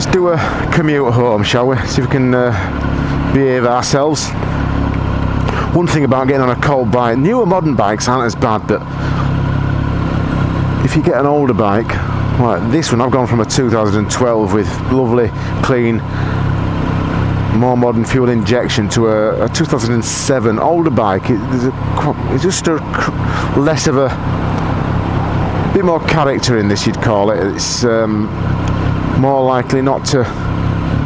Let's do a commute home, shall we? See if we can uh, behave ourselves. One thing about getting on a cold bike, newer modern bikes aren't as bad, but if you get an older bike, like this one, I've gone from a 2012 with lovely, clean, more modern fuel injection to a, a 2007 older bike. It, a, it's just a, less of a bit more character in this, you'd call it. It's um, more likely not to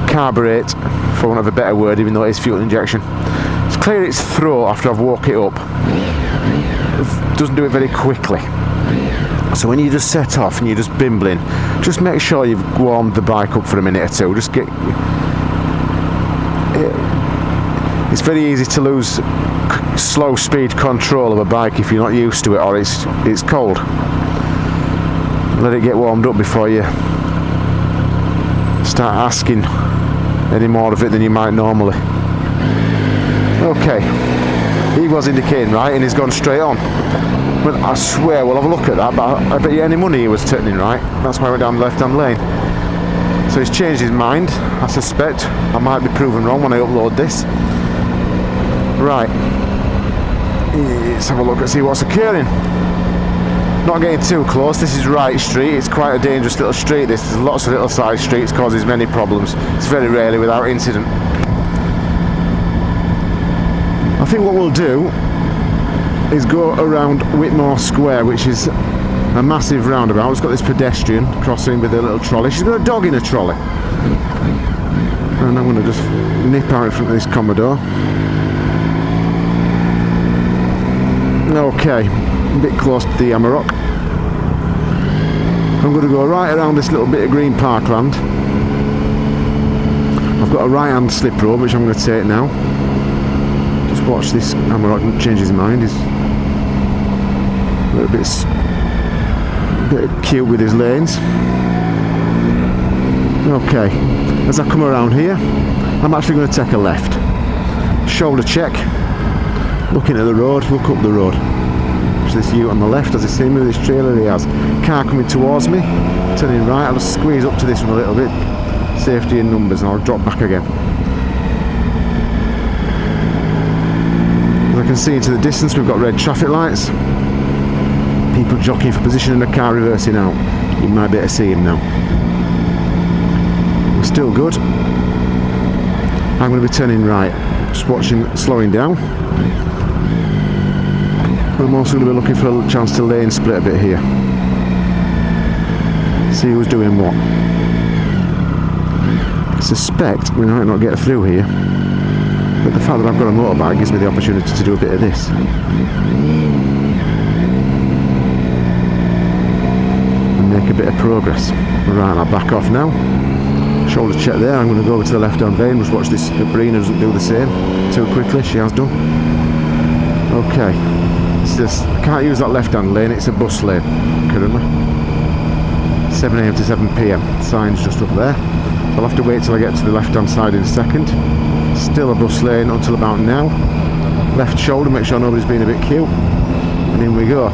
carburate, for want of a better word, even though it is fuel injection. It's clear its throat after I've woke it up. It doesn't do it very quickly. So when you just set off and you're just bimbling, just make sure you've warmed the bike up for a minute or two. Just get. It's very easy to lose slow speed control of a bike if you're not used to it or it's it's cold. Let it get warmed up before you start asking any more of it than you might normally. Okay, he was indicating right and he's gone straight on. But I swear we'll have a look at that, but I, I bet you any money he was turning right. That's why I went down the left hand lane. So he's changed his mind, I suspect. I might be proven wrong when I upload this. Right. Let's have a look and see what's occurring. Not getting too close, this is Wright Street, it's quite a dangerous little street this, there's lots of little side streets, causes many problems. It's very rarely without incident. I think what we'll do is go around Whitmore Square, which is a massive roundabout. It's got this pedestrian crossing with a little trolley. She's got a dog in a trolley. And I'm going to just nip out in front of this Commodore. Okay, a bit close to the Amarok. I'm going to go right around this little bit of green parkland. I've got a right hand slip road which I'm going to take now. Just watch this Amarok change his mind. He's a little bit, a bit cute with his lanes. Okay, as I come around here, I'm actually going to take a left. Shoulder check, looking at the road, look up the road. This ute on the left, as you see me with this trailer he has. Car coming towards me, turning right, I'll just squeeze up to this one a little bit. Safety in numbers and I'll drop back again. As I can see into the distance we've got red traffic lights. People jockeying for position and a car reversing out. You might be able to see him now. We're still good. I'm going to be turning right. Just watching, slowing down. I'm also going to be looking for a chance to lane split a bit here. See who's doing what. I suspect we might not get through here. But the fact that I've got a motorbike gives me the opportunity to do a bit of this. And make a bit of progress. Right, I'll back off now. Shoulder check there. I'm going to go over to the left hand lane. Just watch this. Barina doesn't do the same too quickly. She has done. Okay. It's just, I can't use that left hand lane. It's a bus lane currently. 7am to 7pm. Sign's just up there. I'll have to wait till I get to the left hand side in a second. Still a bus lane until about now. Left shoulder, make sure nobody's being a bit cute. And in we go.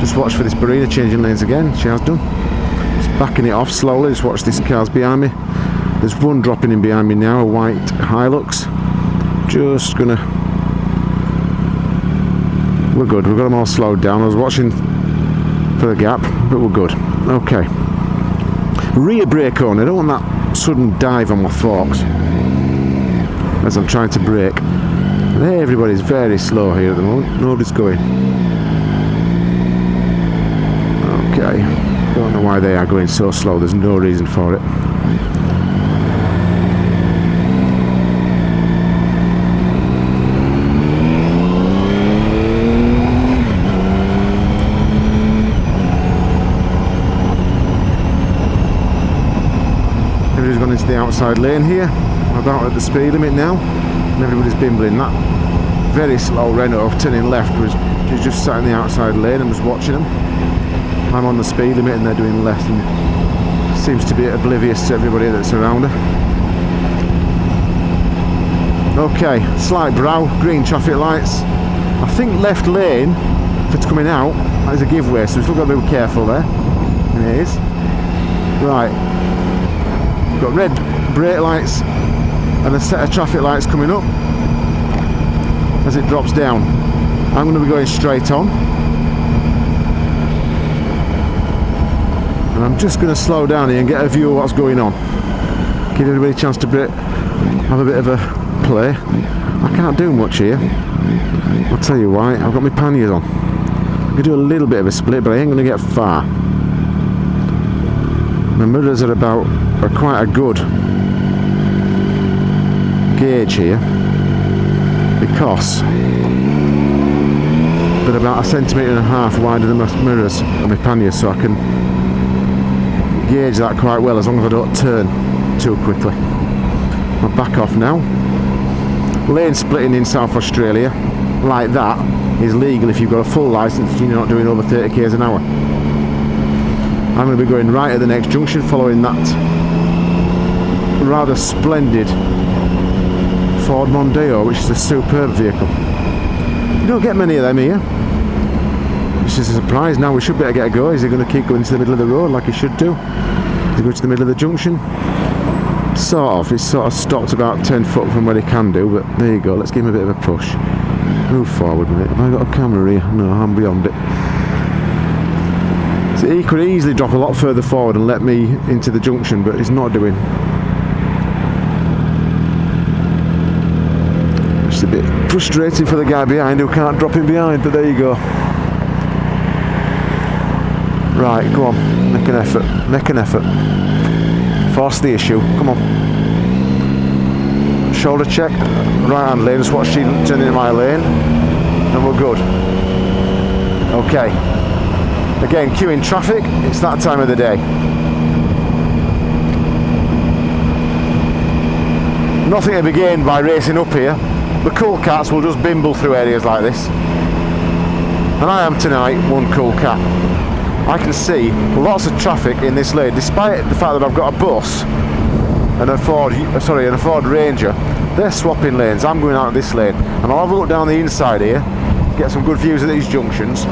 Just watch for this Barina changing lanes again. She has done. Just backing it off slowly. Just watch these cars behind me. There's one dropping in behind me now, a white Hilux. Just gonna. We're good. We've got them all slowed down. I was watching for the gap, but we're good. Okay. Rear brake on. I don't want that sudden dive on my forks as I'm trying to brake. Everybody's very slow here at the moment. Nobody's going. Okay. Don't know why they are going so slow. There's no reason for it. Everybody's gone into the outside lane here. About at the speed limit now. And everybody's bimbling. That very slow Renault turning left was just sat in the outside lane and was watching them. I'm on the speed limit and they're doing less and seems to be oblivious to everybody that's around her. Okay, slight brow, green traffic lights. I think left lane, if it's coming out, is a giveaway, so we've still got to be careful there. It is. Right. got red brake lights and a set of traffic lights coming up as it drops down. I'm going to be going straight on. And I'm just going to slow down here and get a view of what's going on. Give everybody a chance to have a bit of a play. I can't do much here. I'll tell you why. I've got my panniers on. I can do a little bit of a split, but I ain't going to get far. My mirrors are about are quite a good gauge here because they're about a centimetre and a half wider than my mirrors and my panniers so I can gauge that quite well as long as I don't turn too quickly. I'll back off now. Lane splitting in South Australia like that is legal if you've got a full licence and you're not doing over 30 k's an hour. I'm going to be going right at the next junction following that rather splendid Ford Mondeo which is a superb vehicle. You don't get many of them here. Which is a surprise now we should better get a go. Is he going to keep going to the middle of the road like he should do? Is he going to the middle of the junction? Sort of, he's sort of stopped about 10 foot from where he can do, but there you go, let's give him a bit of a push. Move forward, mate. Have I got a camera here? No, I'm beyond it. So he could easily drop a lot further forward and let me into the junction, but he's not doing. Just a bit frustrating for the guy behind who can't drop him behind, but there you go. Right, go on, make an effort, make an effort. Force the issue, come on. Shoulder check, right hand lane, just watch she turn into my lane, and we're good. Okay. Again, queuing traffic, it's that time of the day. Nothing to be gained by racing up here. The cool cats will just bimble through areas like this. And I am tonight one cool cat. I can see lots of traffic in this lane, despite the fact that I've got a bus and a Ford, sorry, and a Ford Ranger. They're swapping lanes. I'm going out of this lane, and I'll have a look down the inside here, get some good views of these junctions.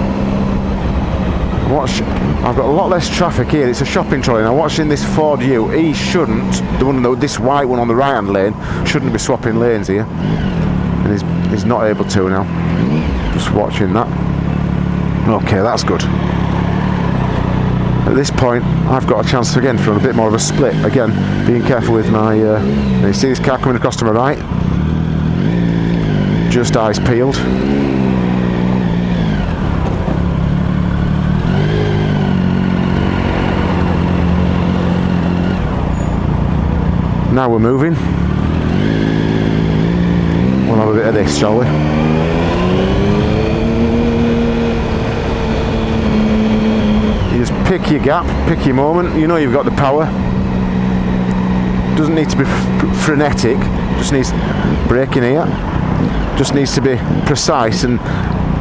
Watch, I've got a lot less traffic here. It's a shopping trolley. Now, watching this Ford U, he shouldn't. The one, this white one on the right-hand lane, shouldn't be swapping lanes here, and he's he's not able to now. Just watching that. Okay, that's good. At this point, I've got a chance again for a bit more of a split. Again, being careful with my... Uh, you see this car coming across to my right? Just eyes peeled. Now we're moving. Of this, shall we? Just pick your gap, pick your moment. You know you've got the power. Doesn't need to be frenetic. Just needs braking here. Just needs to be precise and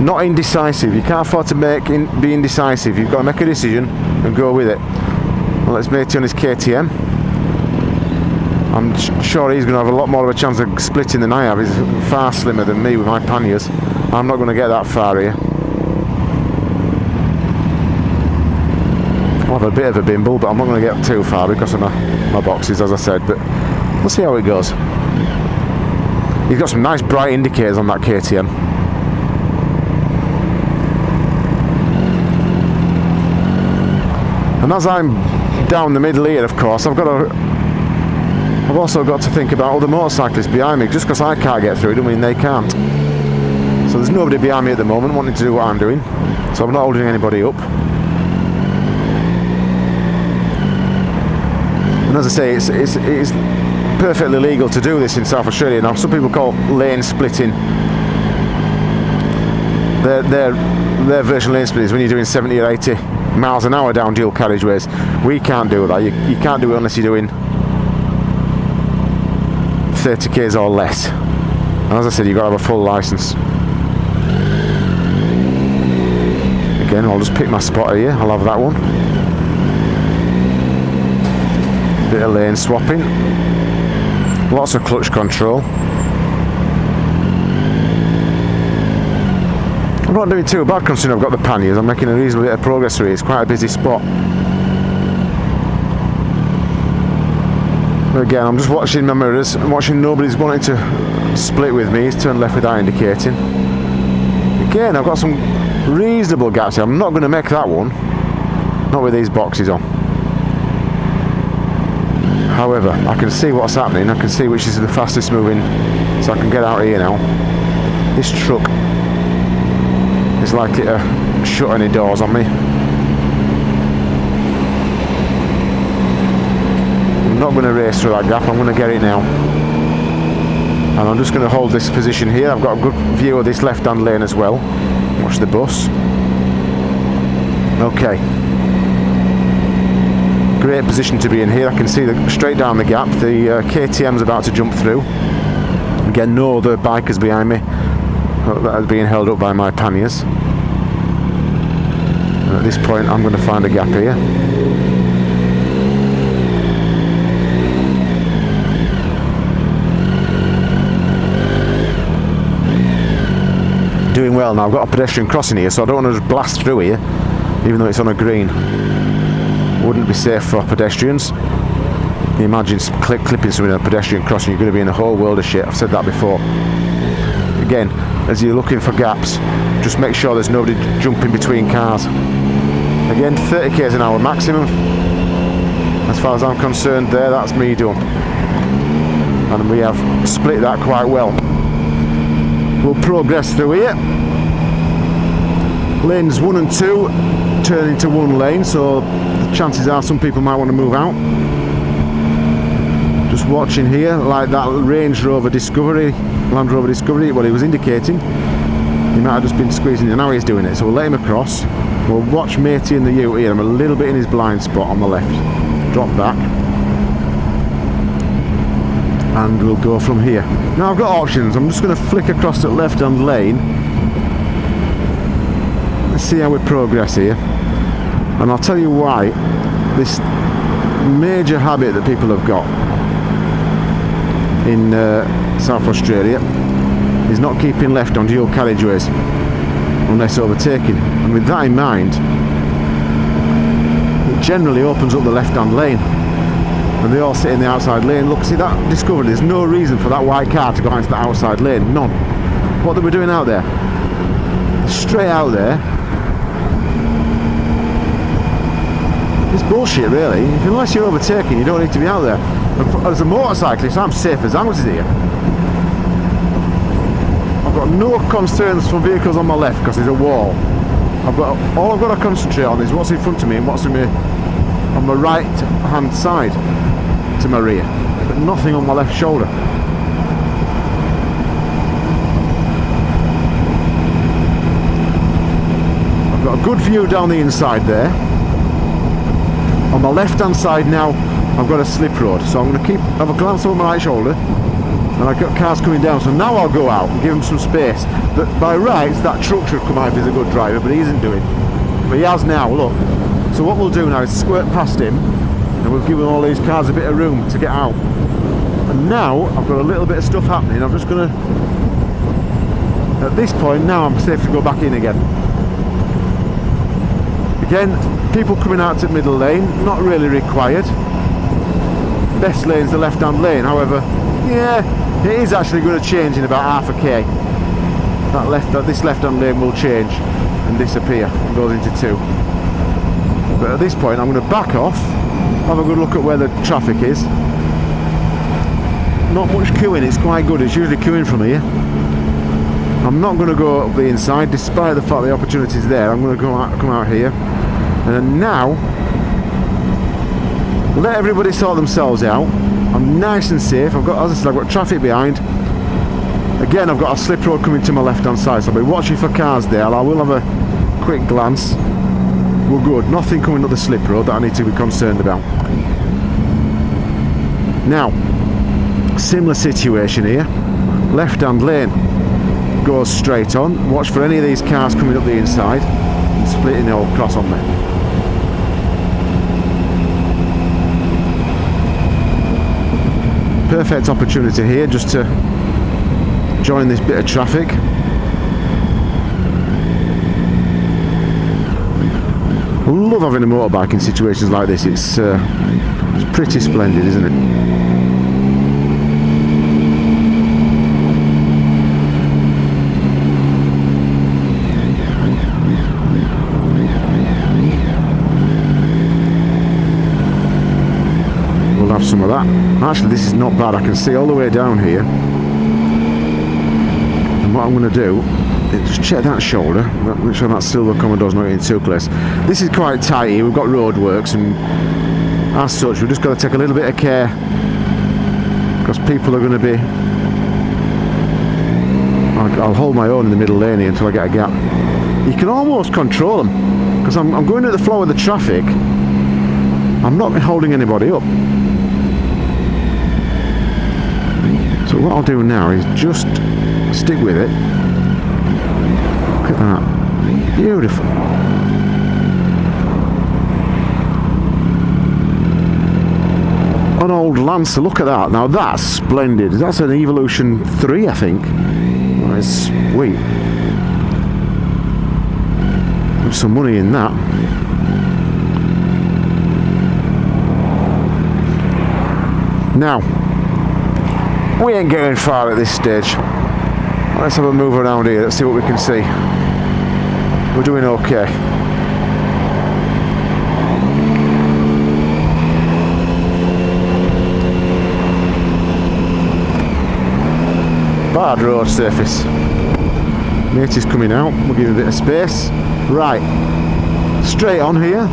not indecisive. You can't afford to make in, be indecisive. You've got to make a decision and go with it. Well, let's make it on his KTM. I'm sure he's going to have a lot more of a chance of splitting than I have. He's far slimmer than me with my panniers. I'm not going to get that far here. I'll have a bit of a bimble, but I'm not going to get too far because of my, my boxes, as I said. But we'll see how it goes. He's got some nice bright indicators on that KTM. And as I'm down the middle here, of course, I've got to I've also got to think about all the motorcyclists behind me. Just because I can't get through doesn't mean they can't. So there's nobody behind me at the moment wanting to do what I'm doing. So I'm not holding anybody up. And as I say, it's, it's, it's perfectly legal to do this in South Australia. Now, some people call lane splitting their, their, their version lane splitting is when you're doing 70 or 80 miles an hour down dual carriageways. We can't do that. You, you can't do it unless you're doing 30 k's or less. And as I said, you've got to have a full license. Again, I'll just pick my spot here. I'll have that one. bit of lane swapping lots of clutch control I'm not doing too bad considering I've got the panniers I'm making a reasonable bit of progress here it's quite a busy spot Again, I'm just watching my mirrors. I'm watching nobody's wanting to split with me. He's turned left without indicating. Again, I've got some reasonable gaps here. I'm not going to make that one. Not with these boxes on. However, I can see what's happening. I can see which is the fastest moving. So I can get out here now. This truck is likely to uh, shut any doors on me. Not going to race through that gap, I'm going to get it now. And I'm just going to hold this position here. I've got a good view of this left-hand lane as well. Watch the bus. Okay. Great position to be in here. I can see the, straight down the gap. The uh, KTM's about to jump through. Again, no other bikers behind me that are being held up by my panniers. at this point, I'm going to find a gap here. Doing well now. I've got a pedestrian crossing here, so I don't want to just blast through here, even though it's on a green. Wouldn't be safe for pedestrians. You imagine clip, clipping someone on a pedestrian crossing, you're going to be in a whole world of shit. I've said that before. Again, as you're looking for gaps, just make sure there's nobody jumping between cars. Again, 30 k's an hour maximum. As far as I'm concerned, there, that's me done. And we have split that quite well. We'll progress through here. Lanes one and two turn into one lane, so the chances are some people might want to move out. Just watching here, like that Range Rover Discovery, Land Rover Discovery, what he was indicating, he might have just been squeezing it, now he's doing it, so we'll let him across. We'll watch Matey in the ute here, I'm a little bit in his blind spot on the left. Drop back and we'll go from here. Now I've got options, I'm just going to flick across the left hand lane. Let's see how we progress here. And I'll tell you why. This major habit that people have got in uh, South Australia is not keeping left on dual carriageways unless overtaking. And with that in mind it generally opens up the left hand lane and they all sit in the outside lane. Look, see that discovered there's no reason for that white car to go into the outside lane, none. What they were doing out there? Straight out there. It's bullshit really. Unless you're overtaking, you don't need to be out there. As a motorcyclist, I'm safe as houses here. I've got no concerns from vehicles on my left because there's a wall. I've got all I've got to concentrate on is what's in front of me and what's in me on my right hand side to my rear, but nothing on my left shoulder. I've got a good view down the inside there. On my left hand side now, I've got a slip road, so I'm going to keep have a glance over my right shoulder, and I've got cars coming down. So now I'll go out and give him some space. But by rights, that truck should come out if he's a good driver, but he isn't doing. But he has now. Look. So what we'll do now is squirt past him and we've given all these cars a bit of room to get out. And now I've got a little bit of stuff happening. I'm just gonna at this point now I'm safe to go back in again. Again people coming out to middle lane not really required. Best lane's the left hand lane however yeah it is actually going to change in about half a k. That left that this left hand lane will change and disappear and goes into two. But at this point I'm going to back off have a good look at where the traffic is. Not much queuing it's quite good it's usually queuing from here. I'm not going to go up the inside despite the fact the opportunity is there I'm going to go out, come out here. And now let everybody sort themselves out. I'm nice and safe I've got as I said I've got traffic behind. Again I've got a slip road coming to my left hand side so I'll be watching for cars there. I will have a quick glance we're good. Nothing coming up the slip road that I need to be concerned about. Now, similar situation here. Left hand lane goes straight on. Watch for any of these cars coming up the inside and splitting the old cross on me. Perfect opportunity here just to join this bit of traffic Love having a motorbike in situations like this. It's, uh, it's pretty splendid, isn't it? some of that. Actually, this is not bad. I can see all the way down here what I'm going to do is just check that shoulder. Make sure that silver Commodore's not getting too close. This is quite tight here. We've got roadworks and as such, we've just got to take a little bit of care because people are going to be I'll, I'll hold my own in the middle lane here until I get a gap. You can almost control them because I'm, I'm going at the flow of the traffic. I'm not holding anybody up. So what I'll do now is just stick with it. Look at that. Beautiful. An old Lancer, look at that. Now that's splendid. That's an Evolution 3, I think. That's sweet. There's some money in that. Now, we ain't getting far at this stage. Let's have a move around here, let's see what we can see. We're doing okay. Bad road surface. Mate is coming out, we'll give him a bit of space. Right, straight on here.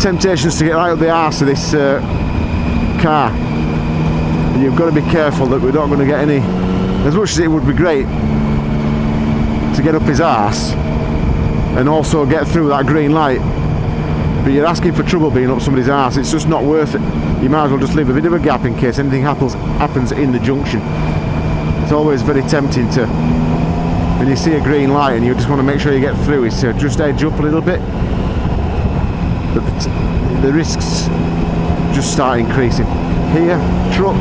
Temptations to get right up the arse of this uh, car. You've got to be careful that we're not going to get any, as much as it would be great to get up his arse and also get through that green light but you're asking for trouble being up somebody's arse it's just not worth it. You might as well just leave a bit of a gap in case anything happens happens in the junction. It's always very tempting to when you see a green light and you just want to make sure you get through is to just edge up a little bit. But the, the risks just start increasing. Here truck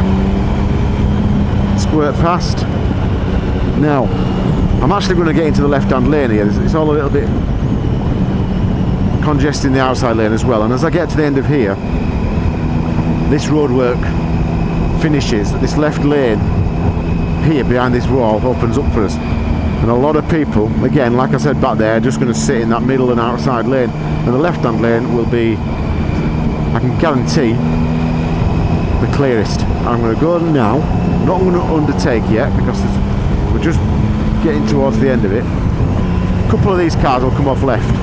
squirt past now I'm actually going to get into the left hand lane here. It's all a little bit congesting the outside lane as well. And as I get to the end of here this roadwork finishes. This left lane here behind this wall opens up for us. And a lot of people again like I said back there are just going to sit in that middle and outside lane. And the left hand lane will be I can guarantee the clearest. I'm going to go now. Not going to undertake yet because we're just getting towards the end of it. A couple of these cars will come off left.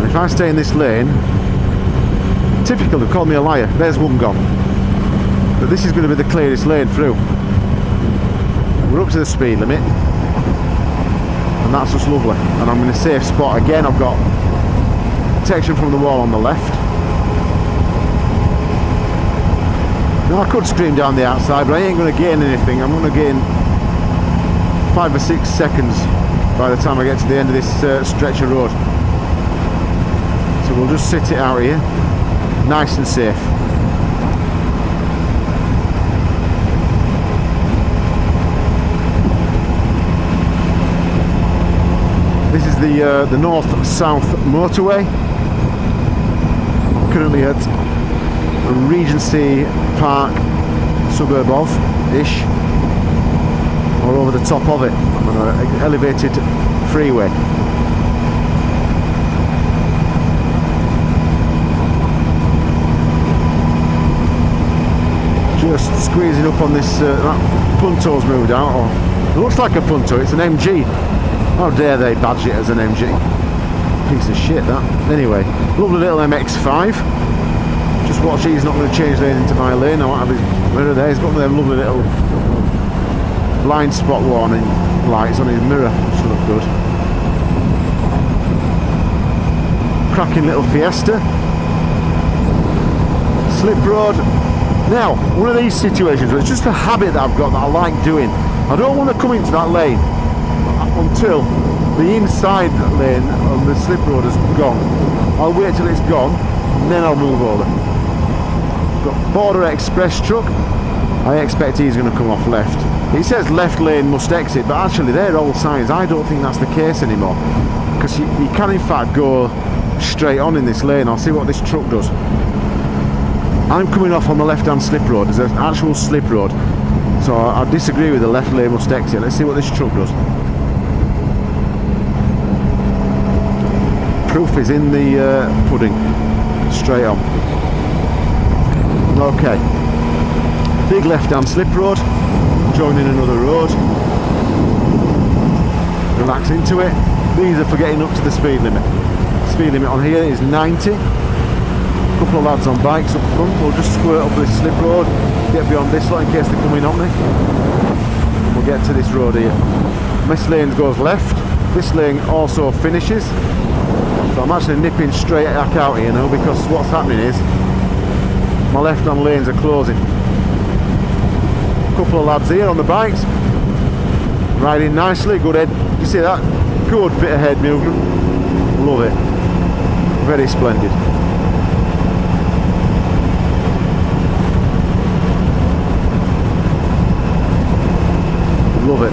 And if I stay in this lane typical they call me a liar. There's one gone. But this is going to be the clearest lane through. We're up to the speed limit. And that's just lovely. And I'm in a safe spot again. I've got protection from the wall on the left now I could scream down the outside but I ain't going to gain anything. I'm going to gain five or six seconds by the time I get to the end of this uh, stretch of road. So we'll just sit it out here nice and safe. This is the uh, the north-south motorway. I'm currently at Regency Park, suburb of ish, or over the top of it on an elevated freeway. Just squeezing up on this. Uh, that Punto's moved out. Or, it looks like a Punto. It's an MG. How dare they badge it as an MG? Piece of shit that. Anyway, lovely little MX-5. Watch he's not going to change lanes into my lane. I won't have his mirror there. He's got them lovely little blind spot warning lights on his mirror. Should look good. Cracking little Fiesta. Slip road. Now, one of these situations where it's just a habit that I've got that I like doing. I don't want to come into that lane until the inside lane on the slip road has gone. I'll wait till it's gone and then I'll move over. Got Border Express truck. I expect he's going to come off left. He says left lane must exit, but actually they're old signs. I don't think that's the case anymore. Because you, you can in fact go straight on in this lane. I'll see what this truck does. I'm coming off on the left hand slip road. There's an actual slip road. So I, I disagree with the left lane must exit. Let's see what this truck does. proof is in the uh, pudding straight on Okay. Big left-hand slip road, joining another road. Relax into it. These are for getting up to the speed limit. Speed limit on here is 90. A couple of lads on bikes up front. We'll just squirt up this slip road, get beyond this lot in case they're coming on me. We'll get to this road here. This lane goes left. This lane also finishes. So I'm actually nipping straight back out here now because what's happening is my left-hand lanes are closing. A couple of lads here on the bikes, riding nicely, good head. You see that? Good bit of head movement. Love it. Very splendid. Love it.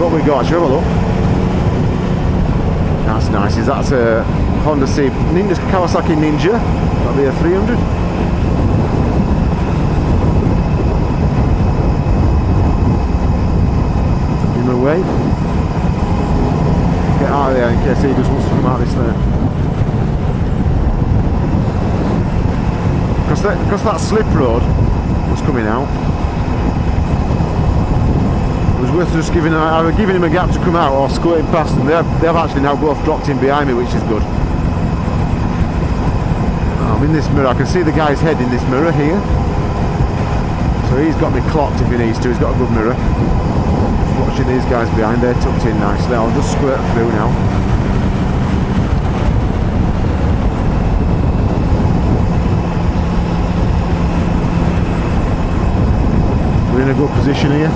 What we got? Should we have a look? That's nice. Is that a Honda C Ninja Kawasaki Ninja? That'll be a 300. Give him a wave. Get out of there in case he just wants to come out this there. Because that, because that slip road was coming out, it was worth just giving either giving him a gap to come out or squirting past them. They've, they've actually now both dropped in behind me, which is good. In this mirror. I can see the guy's head in this mirror here. So he's got me clocked if he needs to. He's got a good mirror. Watching these guys behind there tucked in nicely. I'll just squirt through now. We're in a good position here.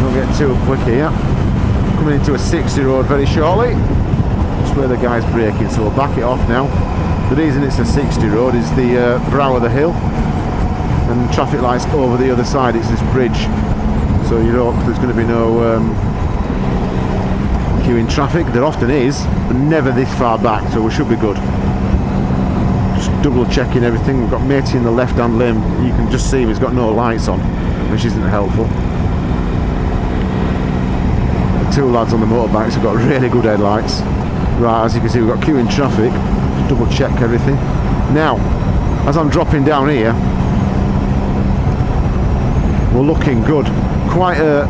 Don't get too quick here. Coming into a 60 road very shortly. That's where the guy's braking, so we'll back it off now. The reason it's a 60 road is the uh, brow of the hill and traffic lights over the other side. It's this bridge, so you know there's going to be no um, queuing traffic. There often is, but never this far back, so we should be good. Just double checking everything. We've got Matey in the left-hand lane. You can just see him. He's got no lights on, which isn't helpful. Two lads on the motorbikes have got really good headlights. Right, as you can see, we've got queuing traffic. Double check everything. Now, as I'm dropping down here, we're looking good. Quite uh,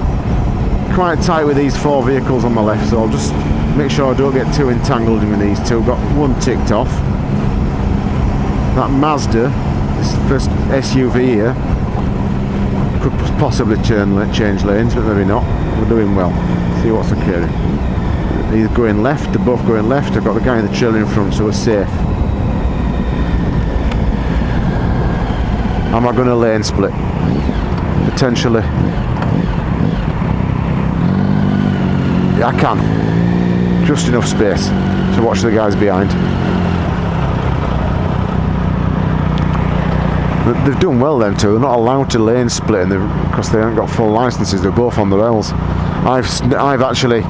quite tight with these four vehicles on my left, so I'll just make sure I don't get too entangled in these two. Got one ticked off. That Mazda, this first SUV here, could possibly turn, change lanes, but maybe not. We're doing well. See what's occurring. He's going left, they're both going left. I've got the guy in the trailer in front, so we're safe. Am I going to lane split? Potentially. Yeah, I can. Just enough space to watch the guys behind. They've done well then too, They're not allowed to lane split and because they haven't got full licenses. They're both on the rails. I've I've actually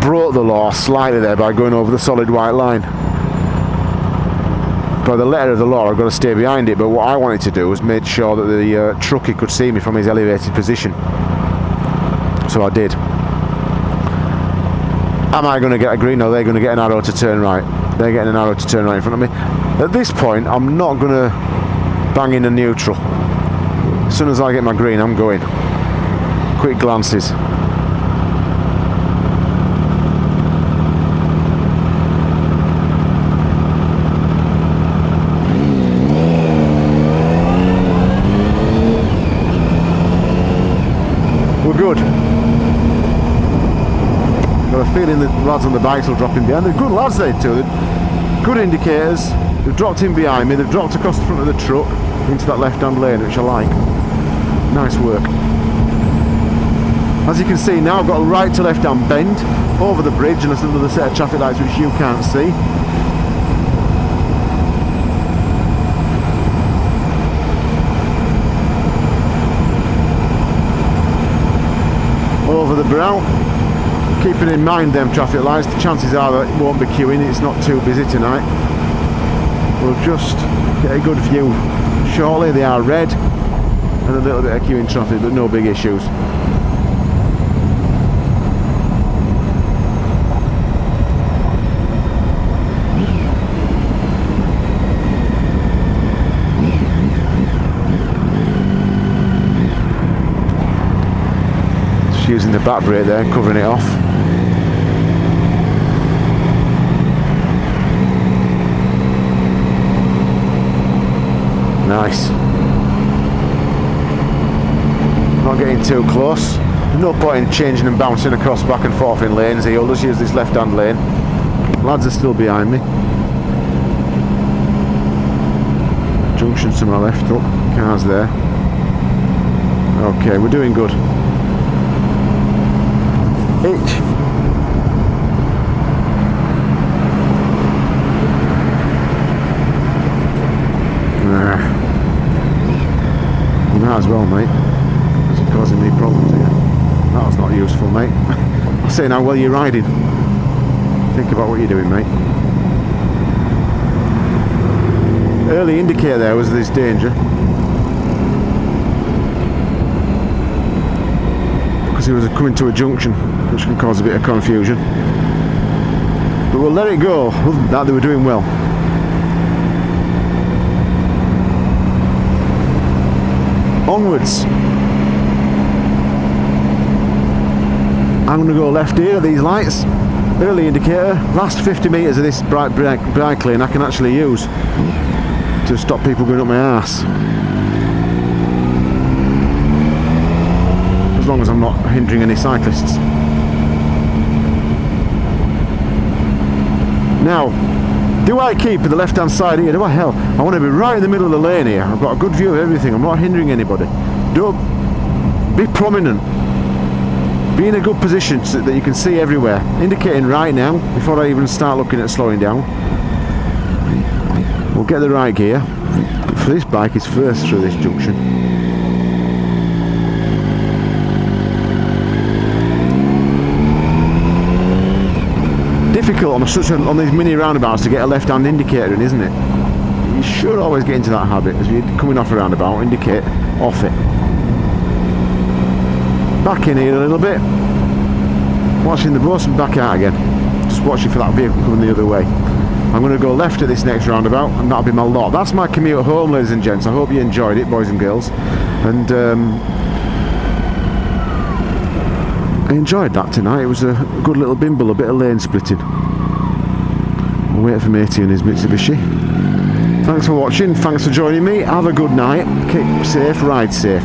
brought the law slightly there by going over the solid white line. By the letter of the law, I've got to stay behind it. But what I wanted to do was make sure that the uh, truckie could see me from his elevated position. So I did. Am I going to get a green? No, they're going to get an arrow to turn right. They're getting an arrow to turn right in front of me. At this point, I'm not going to bang in a neutral. As soon as I get my green, I'm going. Quick glances. We're good. Got a feeling that lads on the bikes will drop in behind. They're good lads, they too. Good indicators. They've dropped in behind me. They've dropped across the front of the truck into that left-hand lane, which I like. Nice work. As you can see now, I've got a right to left-hand bend over the bridge, and there's another set of traffic lights which you can't see. Over the brow. Keeping in mind them traffic lights, the chances are that it won't be queuing, it's not too busy tonight. We'll just get a good view shortly. They are red and a little bit of queuing traffic, but no big issues. Using the back brake there, covering it off. Nice. Not getting too close. No point in changing and bouncing across back and forth in lanes here. I'll just use this left hand lane. Lads are still behind me. Junction to my left, up. Cars there. Okay, we're doing good. H. Nah. You might as well, mate. You're causing me problems here. That was not useful, mate. I say now, well, you're riding, think about what you're doing, mate. Early indicator there was this danger. He was coming to a junction, which can cause a bit of confusion. But we'll let it go. Other than that, they were doing well. onwards. I'm going to go left here these lights. Early indicator. Last 50 metres of this bright brake lane I can actually use to stop people going up my ass. Long as I'm not hindering any cyclists. Now, do I keep the left hand side here? Do I hell? I want to be right in the middle of the lane here. I've got a good view of everything. I'm not hindering anybody. Don't be prominent. Be in a good position so that you can see everywhere. Indicating right now before I even start looking at slowing down. We'll get the right gear. For this bike is first through this junction. Difficult on such a, on these mini roundabouts to get a left-hand indicator in, isn't it? You should always get into that habit as you're coming off a roundabout, indicate off it. Back in here a little bit. Watching the bus and back out again. Just watching for that vehicle coming the other way. I'm going to go left at this next roundabout and that'll be my lot. That's my commute home, ladies and gents. I hope you enjoyed it, boys and girls. And um, I enjoyed that tonight. It was a good little bimble, a bit of lane splitting. We'll wait for Matey and his Mitsubishi. Thanks for watching. Thanks for joining me. Have a good night. Keep safe. Ride safe.